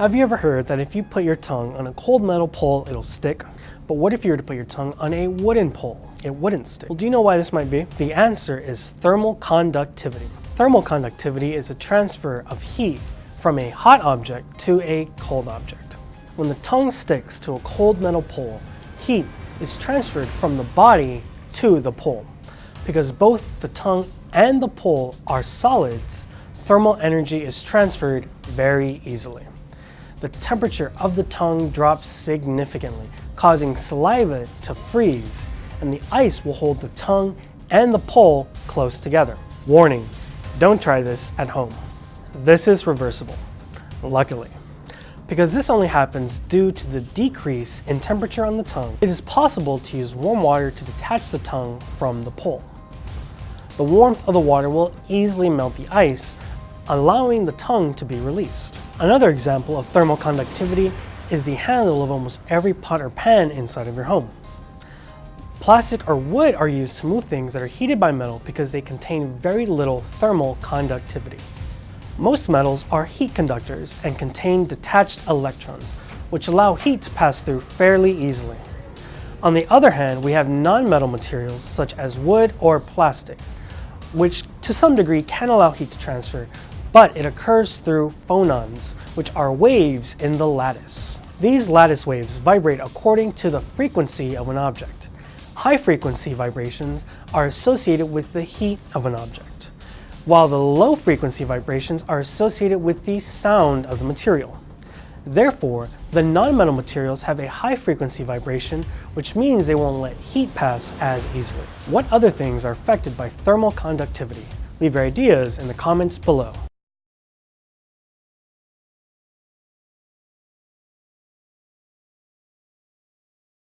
Have you ever heard that if you put your tongue on a cold metal pole, it'll stick? But what if you were to put your tongue on a wooden pole? It wouldn't stick. Well, do you know why this might be? The answer is thermal conductivity. Thermal conductivity is a transfer of heat from a hot object to a cold object. When the tongue sticks to a cold metal pole, heat is transferred from the body to the pole. Because both the tongue and the pole are solids, thermal energy is transferred very easily. The temperature of the tongue drops significantly, causing saliva to freeze, and the ice will hold the tongue and the pole close together. Warning, don't try this at home. This is reversible, luckily. Because this only happens due to the decrease in temperature on the tongue, it is possible to use warm water to detach the tongue from the pole. The warmth of the water will easily melt the ice, allowing the tongue to be released. Another example of thermal conductivity is the handle of almost every pot or pan inside of your home. Plastic or wood are used to move things that are heated by metal because they contain very little thermal conductivity. Most metals are heat conductors and contain detached electrons, which allow heat to pass through fairly easily. On the other hand, we have non-metal materials such as wood or plastic, which to some degree can allow heat to transfer, but it occurs through phonons, which are waves in the lattice. These lattice waves vibrate according to the frequency of an object. High frequency vibrations are associated with the heat of an object, while the low frequency vibrations are associated with the sound of the material. Therefore, the non-metal materials have a high frequency vibration, which means they won't let heat pass as easily. What other things are affected by thermal conductivity? Leave your ideas in the comments below.